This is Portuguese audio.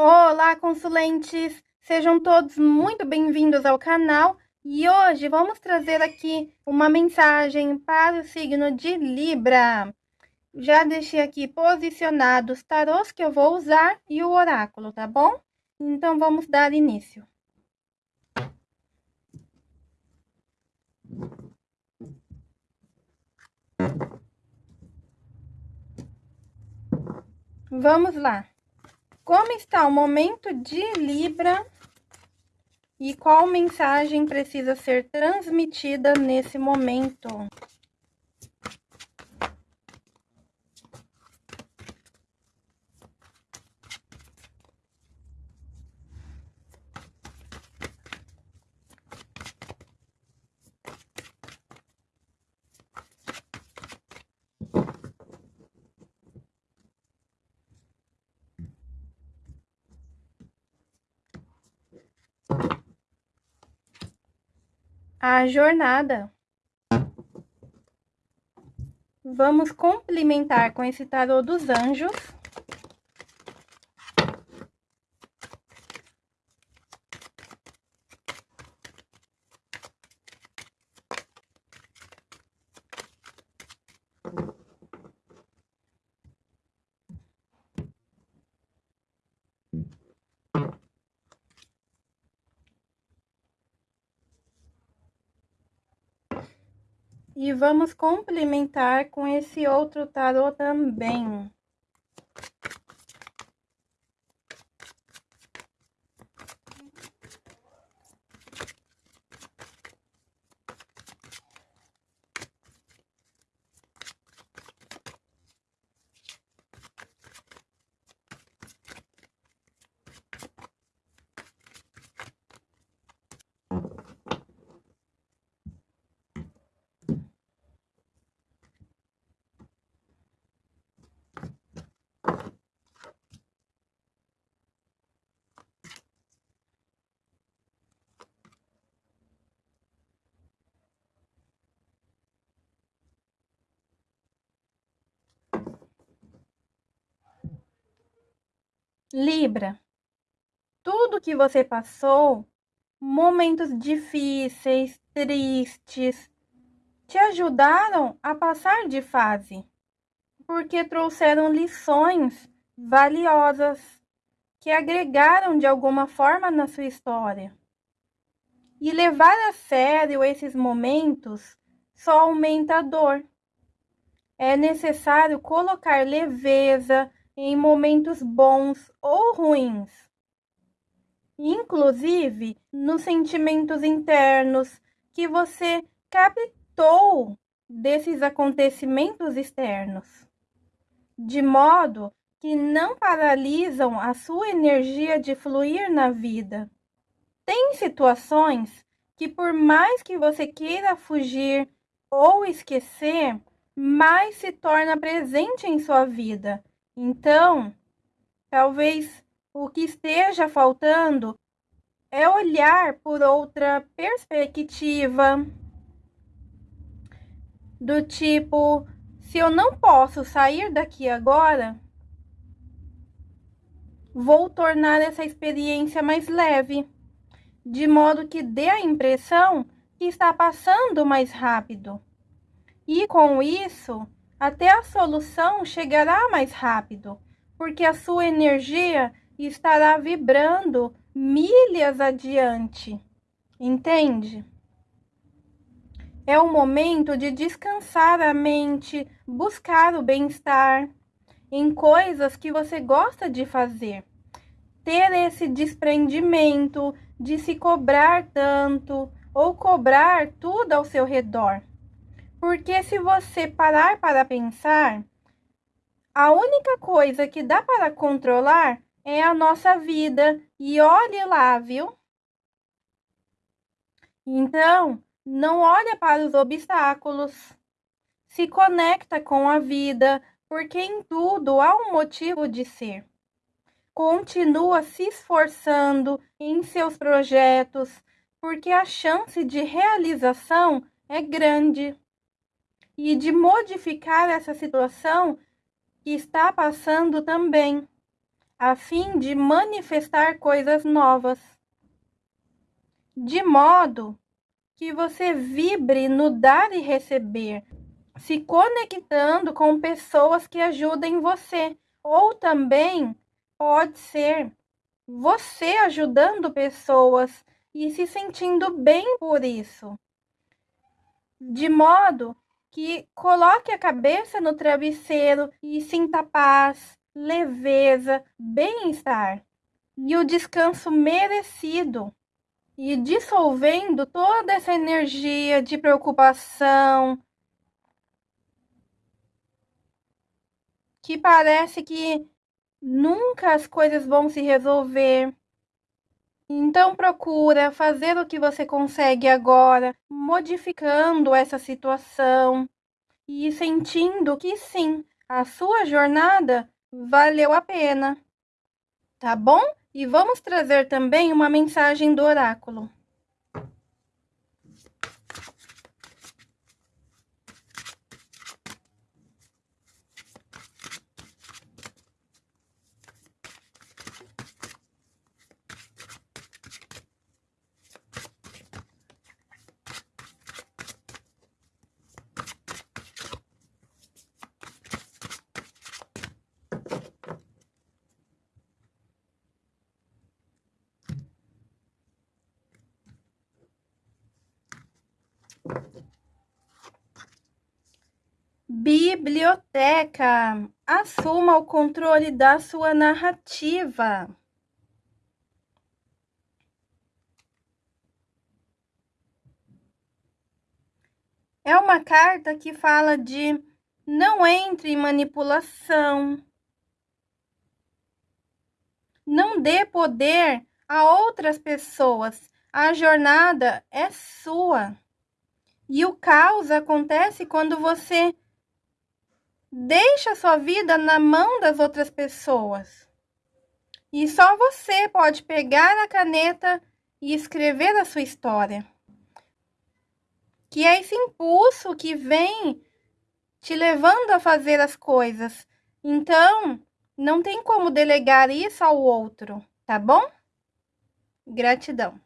Olá, consulentes! Sejam todos muito bem-vindos ao canal e hoje vamos trazer aqui uma mensagem para o signo de Libra. Já deixei aqui posicionados os tarôs que eu vou usar e o oráculo, tá bom? Então vamos dar início. Vamos lá. Como está o momento de Libra e qual mensagem precisa ser transmitida nesse momento? A jornada. Vamos complementar com esse tarô dos anjos. E vamos complementar com esse outro tarô também. Libra, tudo que você passou, momentos difíceis, tristes, te ajudaram a passar de fase, porque trouxeram lições valiosas que agregaram de alguma forma na sua história. E levar a sério esses momentos só aumenta a dor. É necessário colocar leveza, em momentos bons ou ruins, inclusive nos sentimentos internos que você captou desses acontecimentos externos, de modo que não paralisam a sua energia de fluir na vida. Tem situações que, por mais que você queira fugir ou esquecer, mais se torna presente em sua vida então, talvez o que esteja faltando é olhar por outra perspectiva, do tipo: se eu não posso sair daqui agora, vou tornar essa experiência mais leve, de modo que dê a impressão que está passando mais rápido. E com isso, até a solução chegará mais rápido, porque a sua energia estará vibrando milhas adiante. Entende? É o momento de descansar a mente, buscar o bem-estar em coisas que você gosta de fazer. Ter esse desprendimento de se cobrar tanto ou cobrar tudo ao seu redor. Porque se você parar para pensar, a única coisa que dá para controlar é a nossa vida. E olhe lá, viu? Então, não olha para os obstáculos. Se conecta com a vida, porque em tudo há um motivo de ser. Continua se esforçando em seus projetos, porque a chance de realização é grande e de modificar essa situação que está passando também. a fim de manifestar coisas novas, de modo que você vibre no dar e receber, se conectando com pessoas que ajudem você, ou também pode ser você ajudando pessoas e se sentindo bem por isso. De modo que coloque a cabeça no travesseiro e sinta paz, leveza, bem-estar e o descanso merecido e dissolvendo toda essa energia de preocupação que parece que nunca as coisas vão se resolver. Então procura fazer o que você consegue agora, modificando essa situação e sentindo que sim, a sua jornada valeu a pena. Tá bom? E vamos trazer também uma mensagem do oráculo. Biblioteca. Assuma o controle da sua narrativa. É uma carta que fala de não entre em manipulação. Não dê poder a outras pessoas. A jornada é sua. E o caos acontece quando você deixa a sua vida na mão das outras pessoas. E só você pode pegar a caneta e escrever a sua história. Que é esse impulso que vem te levando a fazer as coisas. Então, não tem como delegar isso ao outro, tá bom? Gratidão.